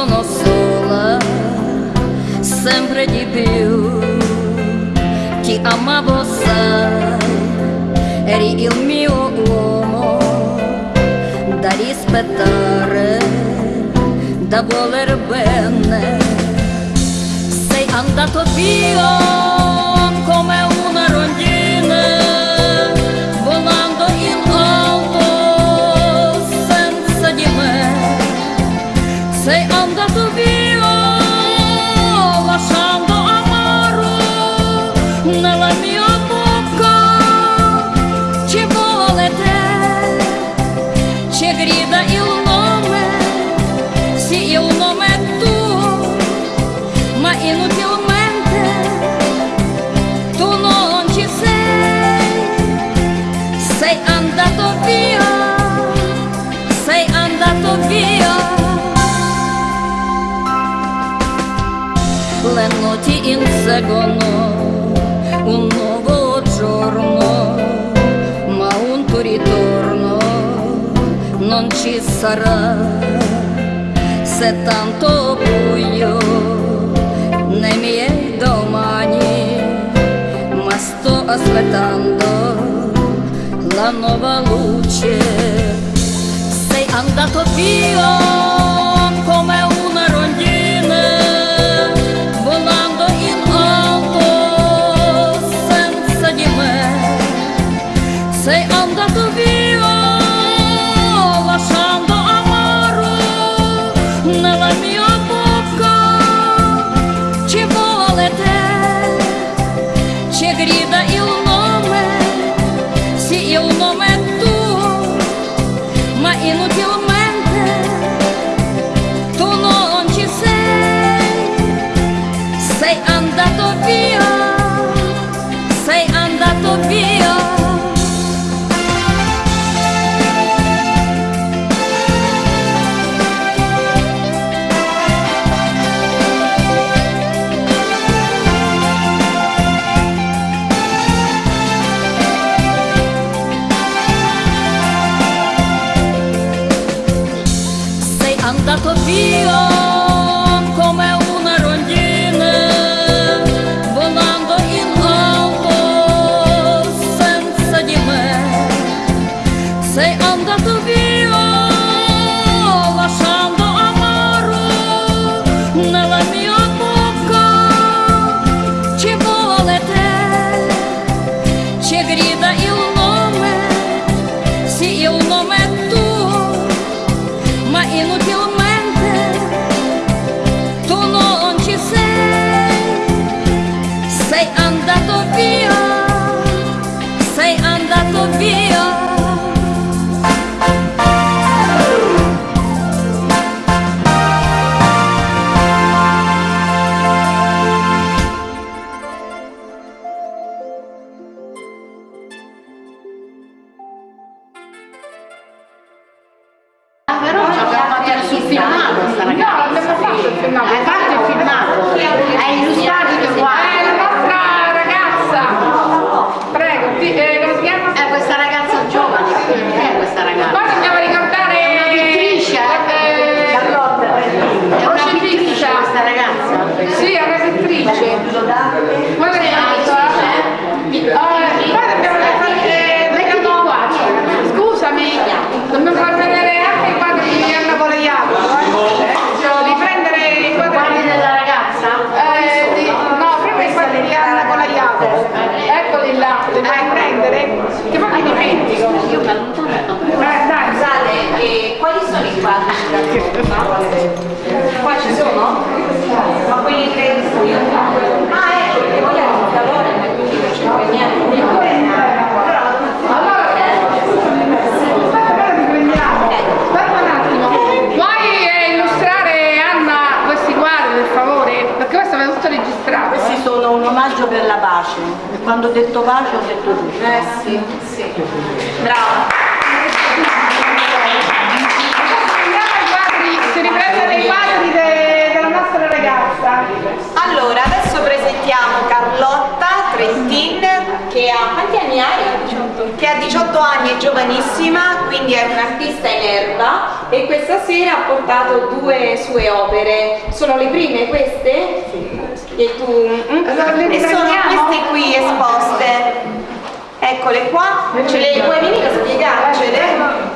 sono sola, sempre di più. Ti amavo, sai, eri il mio uomo da rispettare, da voler bene. Sei andato via. Меноті інсегоно, un nuovo giorno, ma un tuo ritorno non ci sarà. Se tanto buio nei miei domani, ma sto aspettando la nuova luce. Sei andato via. rodoviária. না le vai a prendere che poi mi dimentico io mi ma Dai, scusate eh, quali sono i quadri? Qua ci sono? ma quelli che io? Ah eh, ecco perché vogliamo un calore ma quindi non c'è poi niente. Eh. Registrato. Questi sono un omaggio per la pace quando ho detto pace ho detto luce. Eh sì, sì. Bravo. Si riprendono i quadri della nostra ragazza. Allora, adesso presentiamo Carlotta Trentin che ha quanti anni hai? 18. Che ha 18 anni, è giovanissima, quindi è un'artista in erba e questa sera ha portato due sue opere. Sono le prime queste? Sì. E tu? mm? Allora, e sono queste qui esposte. Eccole qua, ce le puoi venire a spiegarcele?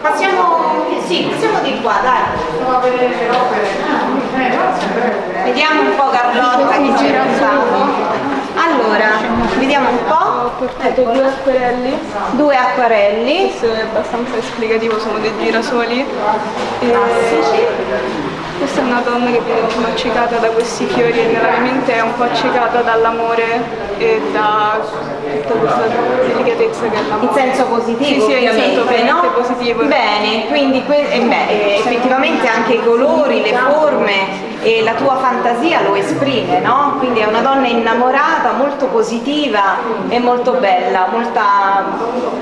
Passiamo, sì, passiamo di qua, dai. Vediamo un po' Carlotta che ci racconta. Allora, vediamo un po'. Portato due acquerelli, Due acquarelli. questo è abbastanza esplicativo, sono dei girasoli. Una donna che viene diciamo, accecata da questi fiori e nella mia mente è un po' accecata dall'amore e da tutta questa delicatezza che è l'amore. In senso positivo, Sì, sì, in senso no? positivo. Bene, quindi eh, beh, eh, effettivamente anche i colori, le forme e la tua fantasia lo esprime, no? Quindi è una donna innamorata, molto positiva e molto bella, molta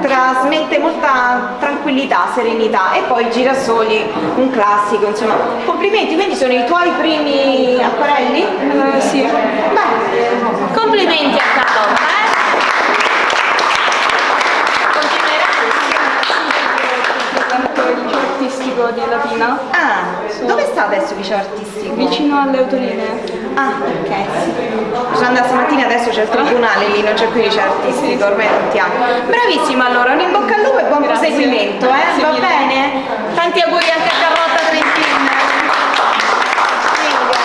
trasmette molta tranquillità, serenità e poi girasoli, un classico, insomma. Complimenti, quindi sono i tuoi primi acquarelli? Eh, sì. Beh, complimenti a Carlotta, eh? Tanto il liceo artistico di Latina, Ah, dove sta adesso il liceo artistico? vicino alle autolinee. Ah, ok. Sono andata stamattina, adesso c'è il tribunale lì, non c'è più il liceo artistico, ormai non ti amo. Bravissima allora, un in bocca al lupo e buon Grazie. proseguimento, eh? Grazie Va mille. bene? Tanti auguri anche a Carlotta